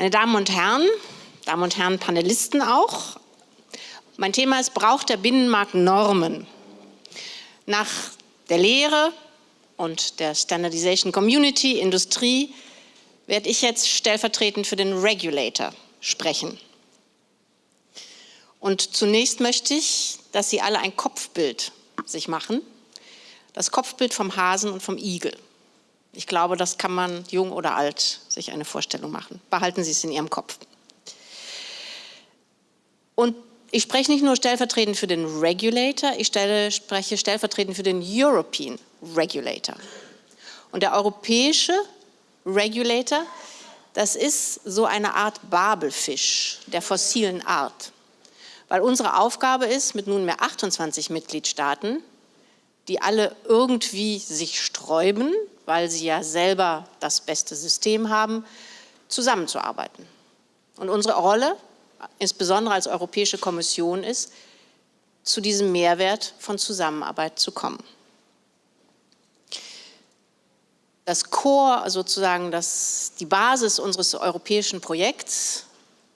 Meine Damen und Herren, Damen und Herren Panelisten auch, mein Thema ist, braucht der Binnenmarkt Normen? Nach der Lehre und der Standardization Community, Industrie, werde ich jetzt stellvertretend für den Regulator sprechen. Und zunächst möchte ich, dass Sie alle ein Kopfbild sich machen. Das Kopfbild vom Hasen und vom Igel. Ich glaube, das kann man jung oder alt sich eine Vorstellung machen. Behalten Sie es in Ihrem Kopf. Und ich spreche nicht nur stellvertretend für den Regulator, ich stelle, spreche stellvertretend für den European Regulator. Und der europäische Regulator, das ist so eine Art Babelfisch der fossilen Art. Weil unsere Aufgabe ist, mit nunmehr 28 Mitgliedstaaten, die alle irgendwie sich sträuben, weil sie ja selber das beste System haben, zusammenzuarbeiten. Und unsere Rolle, insbesondere als Europäische Kommission, ist, zu diesem Mehrwert von Zusammenarbeit zu kommen. Das Core, sozusagen das, die Basis unseres europäischen Projekts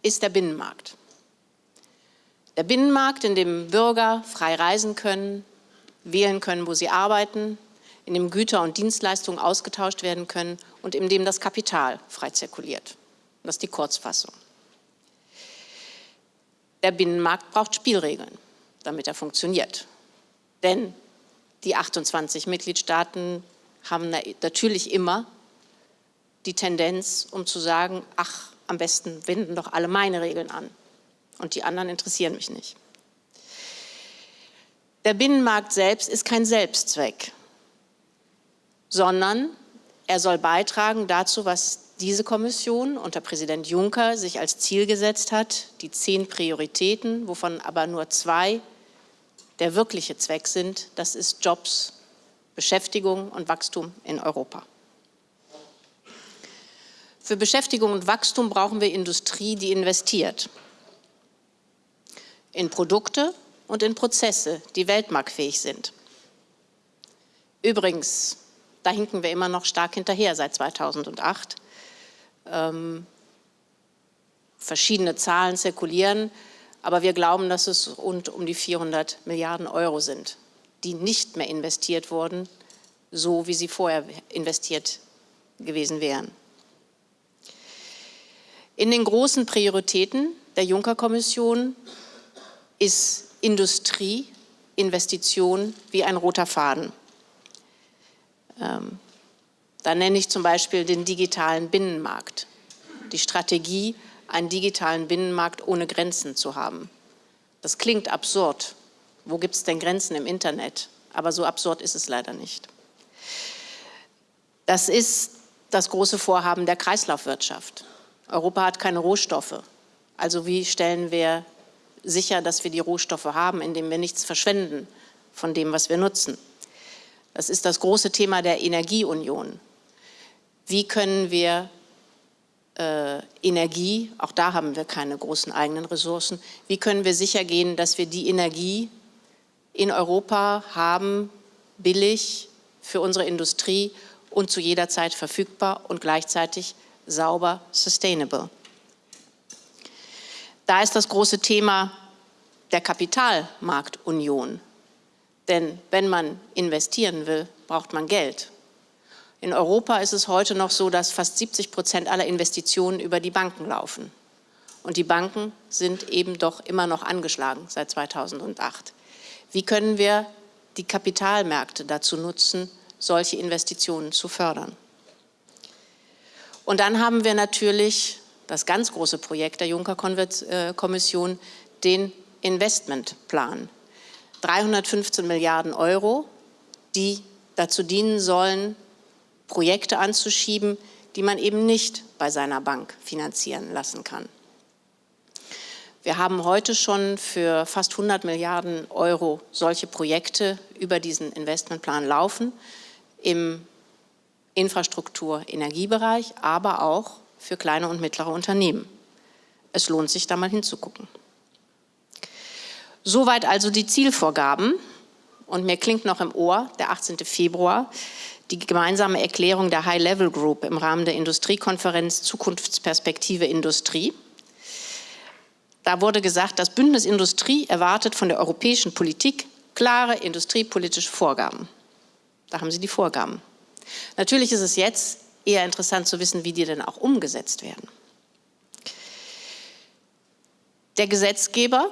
ist der Binnenmarkt. Der Binnenmarkt, in dem Bürger frei reisen können, wählen können, wo sie arbeiten, in dem Güter und Dienstleistungen ausgetauscht werden können und in dem das Kapital frei zirkuliert. Das ist die Kurzfassung. Der Binnenmarkt braucht Spielregeln, damit er funktioniert. Denn die 28 Mitgliedstaaten haben natürlich immer die Tendenz, um zu sagen, ach, am besten wenden doch alle meine Regeln an und die anderen interessieren mich nicht. Der Binnenmarkt selbst ist kein Selbstzweck sondern er soll beitragen dazu, was diese Kommission unter Präsident Juncker sich als Ziel gesetzt hat, die zehn Prioritäten, wovon aber nur zwei der wirkliche Zweck sind, das ist Jobs, Beschäftigung und Wachstum in Europa. Für Beschäftigung und Wachstum brauchen wir Industrie, die investiert. In Produkte und in Prozesse, die weltmarktfähig sind. Übrigens, da hinken wir immer noch stark hinterher seit 2008. Ähm, verschiedene Zahlen zirkulieren, aber wir glauben, dass es rund um die 400 Milliarden Euro sind, die nicht mehr investiert wurden, so wie sie vorher investiert gewesen wären. In den großen Prioritäten der Juncker-Kommission ist Industrie, Investition wie ein roter Faden. Ähm, da nenne ich zum Beispiel den digitalen Binnenmarkt, die Strategie, einen digitalen Binnenmarkt ohne Grenzen zu haben. Das klingt absurd. Wo gibt es denn Grenzen im Internet? Aber so absurd ist es leider nicht. Das ist das große Vorhaben der Kreislaufwirtschaft. Europa hat keine Rohstoffe. Also wie stellen wir sicher, dass wir die Rohstoffe haben, indem wir nichts verschwenden von dem, was wir nutzen? Das ist das große Thema der Energieunion. Wie können wir äh, Energie, auch da haben wir keine großen eigenen Ressourcen, wie können wir sicher gehen, dass wir die Energie in Europa haben, billig für unsere Industrie und zu jeder Zeit verfügbar und gleichzeitig sauber, sustainable. Da ist das große Thema der Kapitalmarktunion. Denn wenn man investieren will, braucht man Geld. In Europa ist es heute noch so, dass fast 70 Prozent aller Investitionen über die Banken laufen. Und die Banken sind eben doch immer noch angeschlagen seit 2008. Wie können wir die Kapitalmärkte dazu nutzen, solche Investitionen zu fördern? Und dann haben wir natürlich das ganz große Projekt der Juncker-Kommission, den Investmentplan. 315 Milliarden Euro, die dazu dienen sollen, Projekte anzuschieben, die man eben nicht bei seiner Bank finanzieren lassen kann. Wir haben heute schon für fast 100 Milliarden Euro solche Projekte über diesen Investmentplan laufen, im Infrastruktur-Energiebereich, aber auch für kleine und mittlere Unternehmen. Es lohnt sich, da mal hinzugucken. Soweit also die Zielvorgaben. und mir klingt noch im Ohr, der 18. Februar, die gemeinsame Erklärung der High-Level Group im Rahmen der Industriekonferenz Zukunftsperspektive Industrie. Da wurde gesagt, das Bündnis Industrie erwartet von der europäischen Politik klare industriepolitische Vorgaben. Da haben Sie die Vorgaben. Natürlich ist es jetzt eher interessant zu wissen, wie die denn auch umgesetzt werden. Der Gesetzgeber,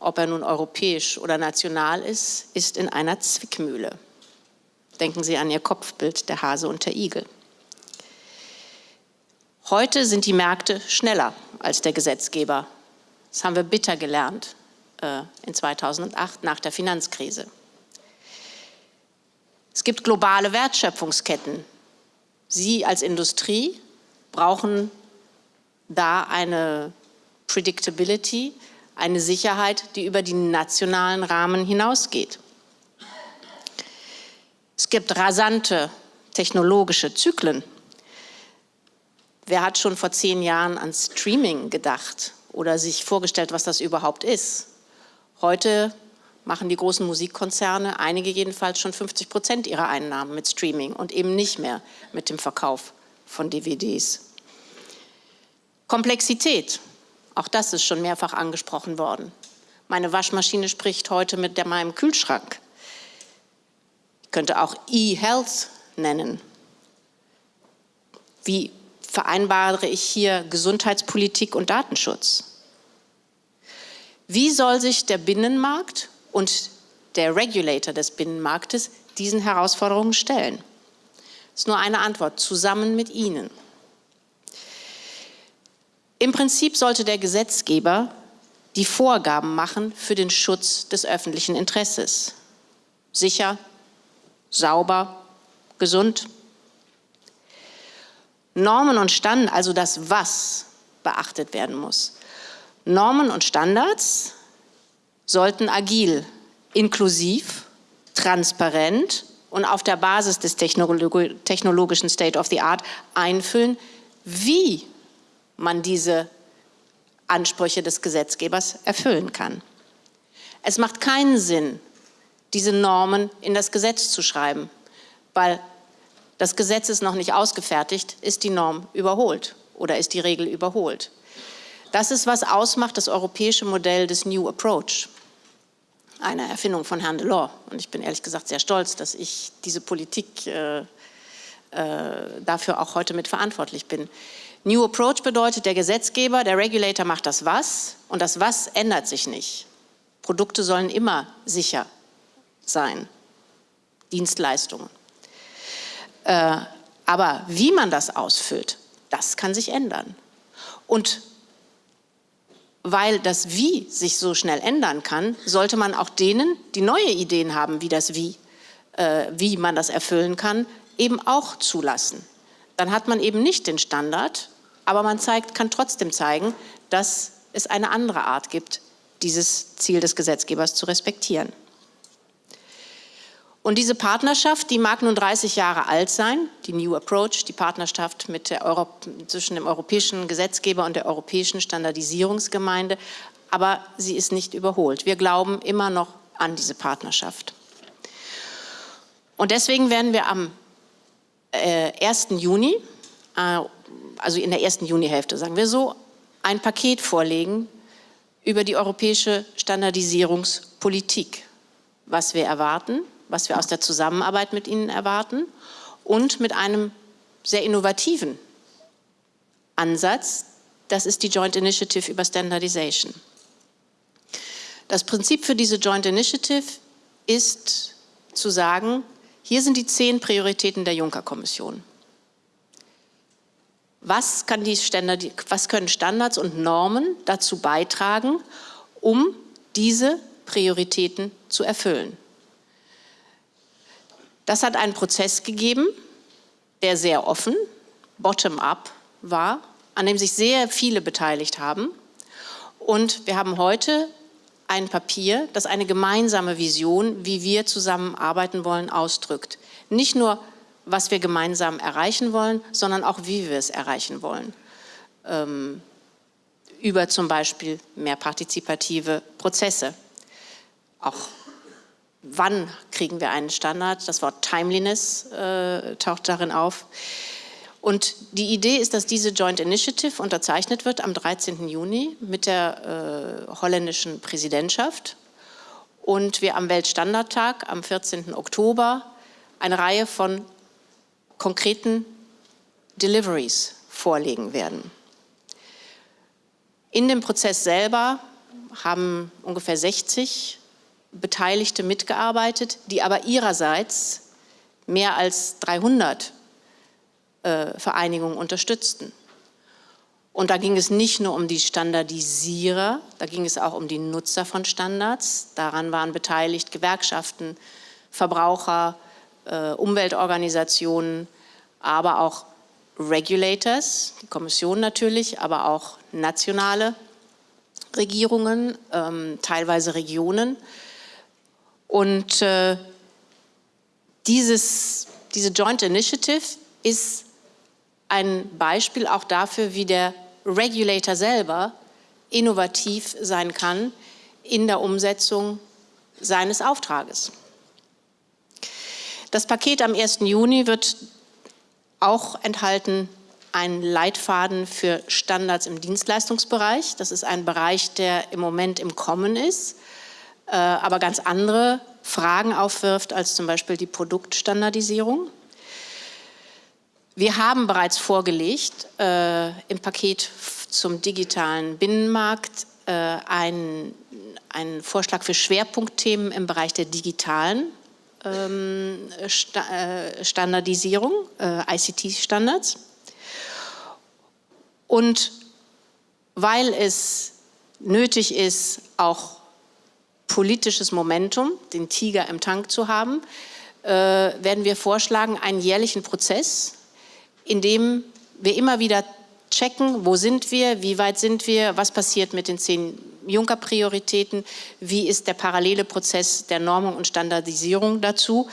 ob er nun europäisch oder national ist, ist in einer Zwickmühle. Denken Sie an Ihr Kopfbild, der Hase und der Igel. Heute sind die Märkte schneller als der Gesetzgeber. Das haben wir bitter gelernt äh, in 2008 nach der Finanzkrise. Es gibt globale Wertschöpfungsketten. Sie als Industrie brauchen da eine Predictability, eine Sicherheit, die über die nationalen Rahmen hinausgeht. Es gibt rasante technologische Zyklen. Wer hat schon vor zehn Jahren an Streaming gedacht oder sich vorgestellt, was das überhaupt ist? Heute machen die großen Musikkonzerne, einige jedenfalls, schon 50 Prozent ihrer Einnahmen mit Streaming und eben nicht mehr mit dem Verkauf von DVDs. Komplexität, auch das ist schon mehrfach angesprochen worden. Meine Waschmaschine spricht heute mit meinem Kühlschrank könnte auch E-Health nennen. Wie vereinbare ich hier Gesundheitspolitik und Datenschutz? Wie soll sich der Binnenmarkt und der Regulator des Binnenmarktes diesen Herausforderungen stellen? Das ist nur eine Antwort, zusammen mit Ihnen. Im Prinzip sollte der Gesetzgeber die Vorgaben machen für den Schutz des öffentlichen Interesses. Sicher, sauber, gesund. Normen und Standards, also das Was, beachtet werden muss. Normen und Standards sollten agil, inklusiv, transparent und auf der Basis des technologischen State of the Art einfüllen, wie man diese Ansprüche des Gesetzgebers erfüllen kann. Es macht keinen Sinn, diese Normen in das Gesetz zu schreiben, weil das Gesetz ist noch nicht ausgefertigt, ist die Norm überholt oder ist die Regel überholt. Das ist, was ausmacht das europäische Modell des New Approach, eine Erfindung von Herrn Delors. Und ich bin ehrlich gesagt sehr stolz, dass ich diese Politik äh, äh, dafür auch heute mit verantwortlich bin. New Approach bedeutet, der Gesetzgeber, der Regulator macht das Was und das Was ändert sich nicht. Produkte sollen immer sicher sein, Dienstleistungen. Äh, aber wie man das ausfüllt, das kann sich ändern. Und weil das Wie sich so schnell ändern kann, sollte man auch denen, die neue Ideen haben, wie das Wie, äh, wie man das erfüllen kann, eben auch zulassen. Dann hat man eben nicht den Standard, aber man zeigt, kann trotzdem zeigen, dass es eine andere Art gibt, dieses Ziel des Gesetzgebers zu respektieren. Und diese Partnerschaft, die mag nun 30 Jahre alt sein, die New Approach, die Partnerschaft zwischen dem europäischen Gesetzgeber und der europäischen Standardisierungsgemeinde, aber sie ist nicht überholt. Wir glauben immer noch an diese Partnerschaft. Und deswegen werden wir am äh, 1. Juni, äh, also in der ersten Junihälfte, sagen wir so, ein Paket vorlegen über die europäische Standardisierungspolitik, was wir erwarten, was wir aus der Zusammenarbeit mit Ihnen erwarten und mit einem sehr innovativen Ansatz, das ist die Joint Initiative über Standardization. Das Prinzip für diese Joint Initiative ist zu sagen, hier sind die zehn Prioritäten der Juncker-Kommission. Was, was, können Standards und Normen dazu beitragen, um diese Prioritäten zu erfüllen? Das hat einen Prozess gegeben, der sehr offen, bottom-up war, an dem sich sehr viele beteiligt haben. Und wir haben heute ein Papier, das eine gemeinsame Vision, wie wir zusammenarbeiten wollen, ausdrückt. Nicht nur, was wir gemeinsam erreichen wollen, sondern auch, wie wir es erreichen wollen. Ähm, über zum Beispiel mehr partizipative Prozesse. Auch wann kriegen wir einen Standard? Das Wort Timeliness äh, taucht darin auf. Und die Idee ist, dass diese Joint Initiative unterzeichnet wird am 13. Juni mit der äh, holländischen Präsidentschaft und wir am Weltstandardtag am 14. Oktober eine Reihe von konkreten Deliveries vorlegen werden. In dem Prozess selber haben ungefähr 60 Beteiligte mitgearbeitet, die aber ihrerseits mehr als 300 äh, Vereinigungen unterstützten. Und da ging es nicht nur um die Standardisierer, da ging es auch um die Nutzer von Standards. Daran waren beteiligt Gewerkschaften, Verbraucher, äh, Umweltorganisationen, aber auch Regulators, die Kommission natürlich, aber auch nationale Regierungen, ähm, teilweise Regionen. Und äh, dieses, diese Joint Initiative ist ein Beispiel auch dafür, wie der Regulator selber innovativ sein kann in der Umsetzung seines Auftrages. Das Paket am 1. Juni wird auch enthalten einen Leitfaden für Standards im Dienstleistungsbereich. Das ist ein Bereich, der im Moment im Kommen ist, äh, aber ganz andere Fragen aufwirft als zum Beispiel die Produktstandardisierung. Wir haben bereits vorgelegt äh, im Paket zum digitalen Binnenmarkt äh, einen, einen Vorschlag für Schwerpunktthemen im Bereich der digitalen ähm, Sta äh, Standardisierung, äh, ICT-Standards. Und weil es nötig ist, auch politisches Momentum, den Tiger im Tank zu haben, äh, werden wir vorschlagen, einen jährlichen Prozess, indem wir immer wieder checken, wo sind wir, wie weit sind wir, was passiert mit den zehn Juncker-Prioritäten, wie ist der parallele Prozess der Normung und Standardisierung dazu,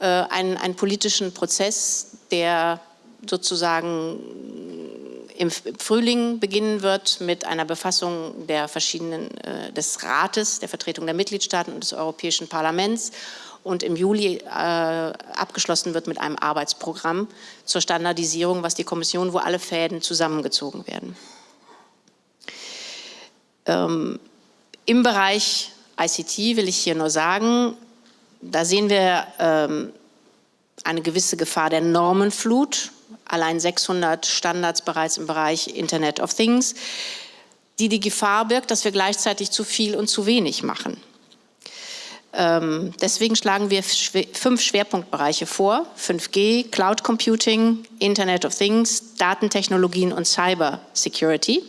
äh, einen, einen politischen Prozess, der sozusagen im Frühling beginnen wird mit einer Befassung der verschiedenen, äh, des Rates, der Vertretung der Mitgliedstaaten und des Europäischen Parlaments und im Juli äh, abgeschlossen wird mit einem Arbeitsprogramm zur Standardisierung, was die Kommission, wo alle Fäden zusammengezogen werden. Ähm, Im Bereich ICT will ich hier nur sagen, da sehen wir ähm, eine gewisse Gefahr der Normenflut, allein 600 Standards bereits im Bereich Internet of Things, die die Gefahr birgt, dass wir gleichzeitig zu viel und zu wenig machen. Ähm, deswegen schlagen wir fünf Schwerpunktbereiche vor. 5G, Cloud Computing, Internet of Things, Datentechnologien und Cyber Security.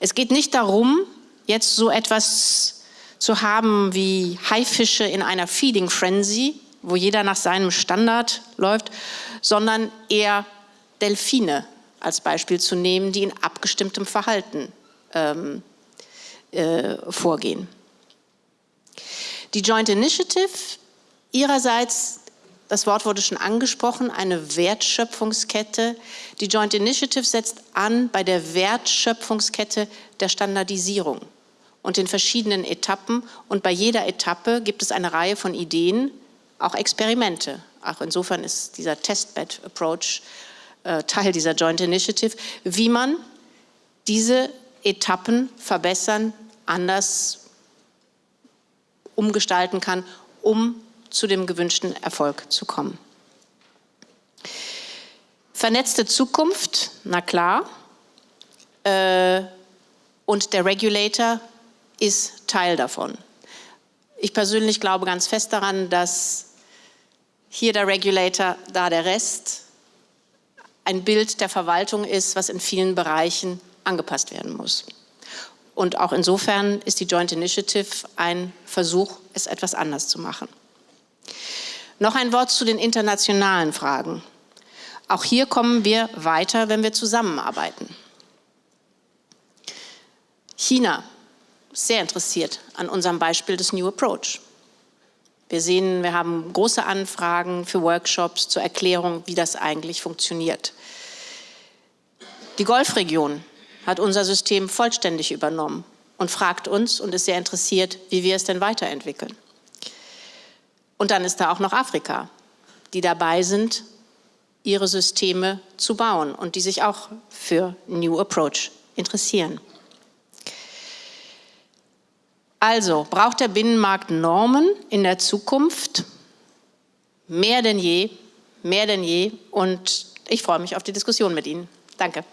Es geht nicht darum, jetzt so etwas zu haben wie Haifische in einer Feeding Frenzy, wo jeder nach seinem Standard läuft, sondern eher Delfine als Beispiel zu nehmen, die in abgestimmtem Verhalten ähm, äh, vorgehen. Die Joint Initiative ihrerseits, das Wort wurde schon angesprochen, eine Wertschöpfungskette. Die Joint Initiative setzt an bei der Wertschöpfungskette der Standardisierung und in verschiedenen Etappen. Und bei jeder Etappe gibt es eine Reihe von Ideen, auch Experimente. Auch insofern ist dieser Testbed-Approach äh, Teil dieser Joint Initiative, wie man diese Etappen verbessern, anders umgestalten kann, um zu dem gewünschten Erfolg zu kommen. Vernetzte Zukunft, na klar. Äh, und der Regulator ist Teil davon. Ich persönlich glaube ganz fest daran, dass hier der Regulator, da der Rest ein Bild der Verwaltung ist, was in vielen Bereichen angepasst werden muss. Und auch insofern ist die Joint Initiative ein Versuch, es etwas anders zu machen. Noch ein Wort zu den internationalen Fragen. Auch hier kommen wir weiter, wenn wir zusammenarbeiten. China ist sehr interessiert an unserem Beispiel des New Approach. Wir sehen, wir haben große Anfragen für Workshops zur Erklärung, wie das eigentlich funktioniert. Die Golfregion hat unser System vollständig übernommen und fragt uns und ist sehr interessiert, wie wir es denn weiterentwickeln. Und dann ist da auch noch Afrika, die dabei sind, ihre Systeme zu bauen und die sich auch für New Approach interessieren. Also braucht der Binnenmarkt Normen in der Zukunft mehr denn je, mehr denn je. Und ich freue mich auf die Diskussion mit Ihnen. Danke.